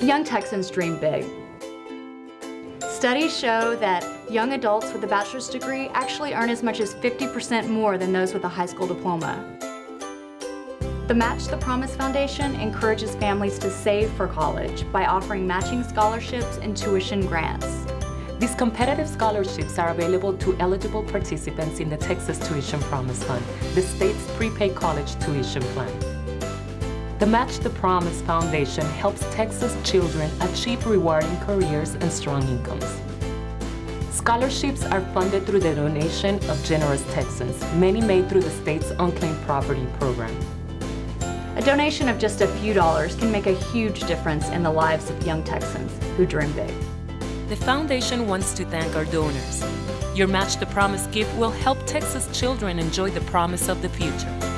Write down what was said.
Young Texans dream big. Studies show that young adults with a bachelor's degree actually earn as much as 50% more than those with a high school diploma. The Match the Promise Foundation encourages families to save for college by offering matching scholarships and tuition grants. These competitive scholarships are available to eligible participants in the Texas Tuition Promise Fund, the state's prepaid college tuition plan. The Match the Promise Foundation helps Texas children achieve rewarding careers and strong incomes. Scholarships are funded through the donation of generous Texans, many made through the state's Unclaimed Property Program. A donation of just a few dollars can make a huge difference in the lives of young Texans who dream big. The foundation wants to thank our donors. Your Match the Promise gift will help Texas children enjoy the promise of the future.